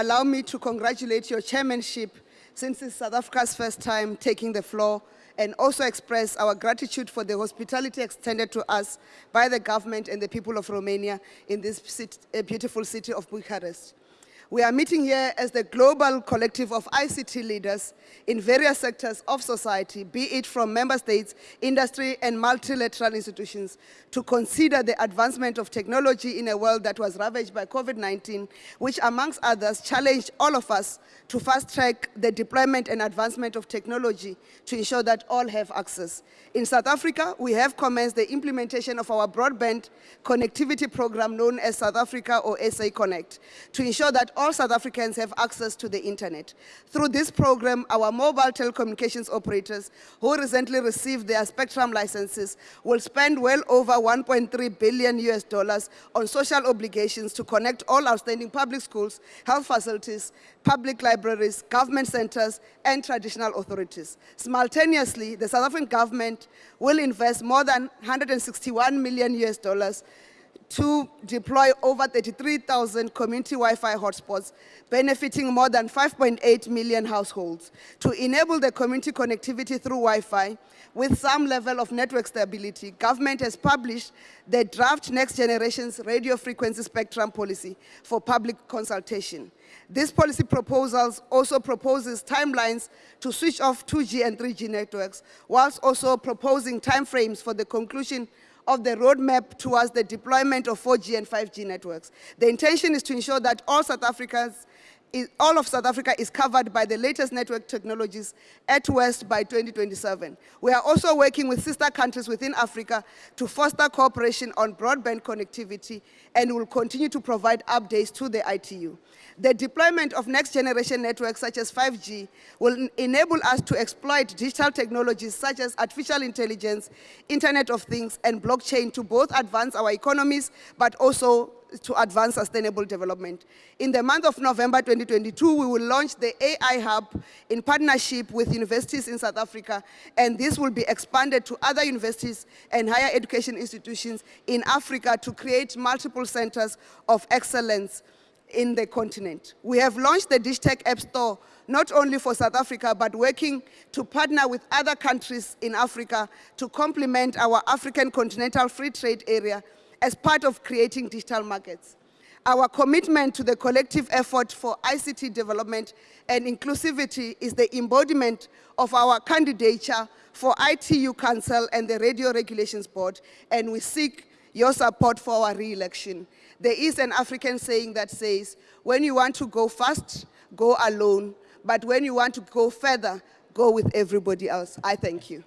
allow me to congratulate your chairmanship since it's South Africa's first time taking the floor and also express our gratitude for the hospitality extended to us by the government and the people of Romania in this beautiful city of Bucharest. We are meeting here as the global collective of ICT leaders in various sectors of society, be it from member states, industry, and multilateral institutions, to consider the advancement of technology in a world that was ravaged by COVID-19, which amongst others challenged all of us to fast-track the deployment and advancement of technology to ensure that all have access. In South Africa, we have commenced the implementation of our broadband connectivity program known as South Africa or SA Connect to ensure that all South Africans have access to the internet. Through this program, our mobile telecommunications operators who recently received their spectrum licenses will spend well over 1.3 billion US dollars on social obligations to connect all outstanding public schools, health facilities, public libraries, government centers, and traditional authorities. Simultaneously, the South African government will invest more than 161 million US dollars to deploy over 33,000 community Wi-Fi hotspots, benefiting more than 5.8 million households. To enable the community connectivity through Wi-Fi, with some level of network stability, government has published the draft Next Generation's Radio Frequency Spectrum Policy for public consultation. This policy proposals also proposes timelines to switch off 2G and 3G networks, whilst also proposing timeframes for the conclusion of the roadmap towards the deployment of 4G and 5G networks. The intention is to ensure that all South Africans is, all of South Africa is covered by the latest network technologies at West by 2027. We are also working with sister countries within Africa to foster cooperation on broadband connectivity and will continue to provide updates to the ITU. The deployment of next generation networks such as 5G will enable us to exploit digital technologies such as artificial intelligence, Internet of Things, and blockchain to both advance our economies, but also to advance sustainable development. In the month of November 2022, we will launch the AI Hub in partnership with universities in South Africa, and this will be expanded to other universities and higher education institutions in Africa to create multiple centers of excellence in the continent. We have launched the Digitech App Store not only for South Africa, but working to partner with other countries in Africa to complement our African continental free trade area as part of creating digital markets. Our commitment to the collective effort for ICT development and inclusivity is the embodiment of our candidature for ITU Council and the Radio Regulations Board, and we seek your support for our re-election. There is an African saying that says, when you want to go fast, go alone. But when you want to go further, go with everybody else. I thank you.